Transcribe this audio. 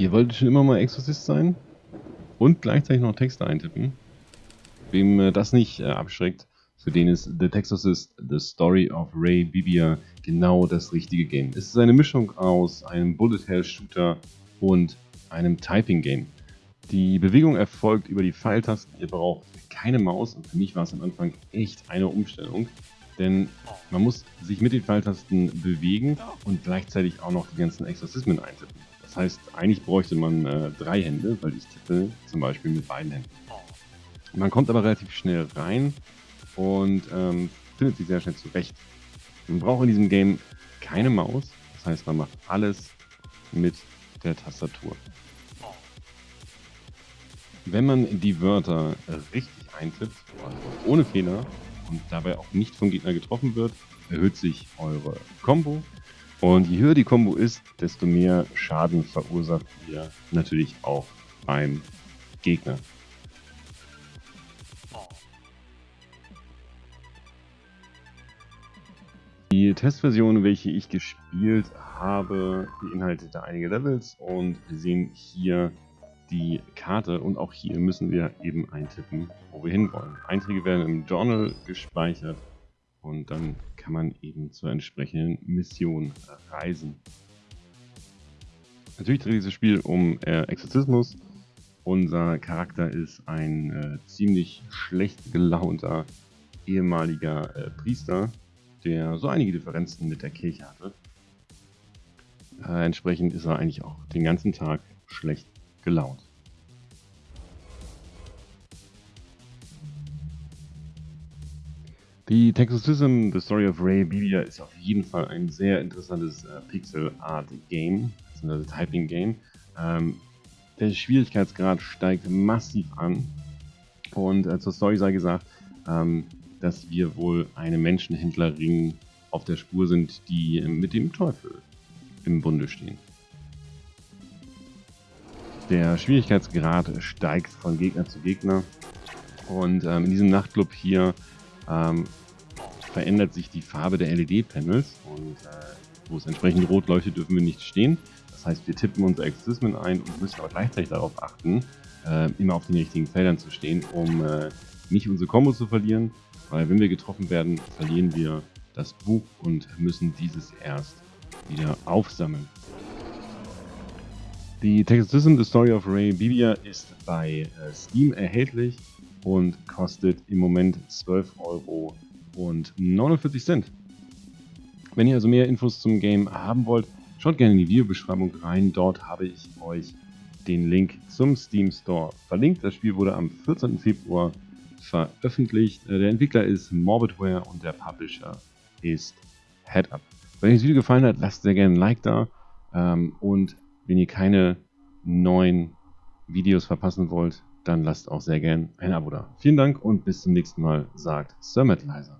Ihr wolltet schon immer mal Exorzist sein und gleichzeitig noch Texte eintippen. Wem äh, das nicht äh, abschreckt, für den ist The Texorcist The Story of Ray Bibia genau das richtige Game. Es ist eine Mischung aus einem Bullet Hell Shooter und einem Typing Game. Die Bewegung erfolgt über die Pfeiltasten. Ihr braucht keine Maus und für mich war es am Anfang echt eine Umstellung. Denn man muss sich mit den Pfeiltasten bewegen und gleichzeitig auch noch die ganzen Exorzismen eintippen. Das heißt, eigentlich bräuchte man äh, drei Hände, weil ich tippe zum Beispiel mit beiden Händen. Man kommt aber relativ schnell rein und ähm, findet sich sehr schnell zurecht. Man braucht in diesem Game keine Maus, das heißt, man macht alles mit der Tastatur. Wenn man die Wörter richtig eintippt, also ohne Fehler und dabei auch nicht vom Gegner getroffen wird, erhöht sich eure Combo und je höher die Combo ist, desto mehr Schaden verursacht ihr natürlich auch beim Gegner. Die Testversion, welche ich gespielt habe, beinhaltet einige Levels und wir sehen hier die Karte und auch hier müssen wir eben eintippen, wo wir hinwollen. Einträge werden im Journal gespeichert und dann kann man eben zur entsprechenden Mission reisen. Natürlich dreht dieses Spiel um äh, Exorzismus. Unser Charakter ist ein äh, ziemlich schlecht gelaunter ehemaliger äh, Priester, der so einige Differenzen mit der Kirche hatte. Äh, entsprechend ist er eigentlich auch den ganzen Tag schlecht gelaunt. Die Texosism, The Story of Ray Bibia ist auf jeden Fall ein sehr interessantes äh, Pixel-Art-Game, also Typing-Game. Ähm, der Schwierigkeitsgrad steigt massiv an und äh, zur Story sei gesagt, ähm, dass wir wohl eine Menschenhändlerin auf der Spur sind, die mit dem Teufel im Bunde stehen. Der Schwierigkeitsgrad steigt von Gegner zu Gegner und ähm, in diesem Nachtclub hier ähm, verändert sich die Farbe der LED-Panels und äh, wo es entsprechend rot leuchtet, dürfen wir nicht stehen. Das heißt, wir tippen unsere Exorzismen ein und müssen aber gleichzeitig darauf achten, äh, immer auf den richtigen Feldern zu stehen, um äh, nicht unsere Combo zu verlieren, weil wenn wir getroffen werden, verlieren wir das Buch und müssen dieses erst wieder aufsammeln. Die Textism The Story of Ray Bibia ist bei äh, Steam erhältlich und kostet im Moment 12 Euro und 49 Cent. Wenn ihr also mehr Infos zum Game haben wollt, schaut gerne in die Videobeschreibung rein. Dort habe ich euch den Link zum Steam Store verlinkt. Das Spiel wurde am 14. Februar veröffentlicht. Äh, der Entwickler ist Morbidware und der Publisher ist HeadUp. Wenn euch das Video gefallen hat, lasst sehr gerne ein Like da. Ähm, und wenn ihr keine neuen Videos verpassen wollt, dann lasst auch sehr gerne ein Abo da. Vielen Dank und bis zum nächsten Mal, sagt Sir Metalizer.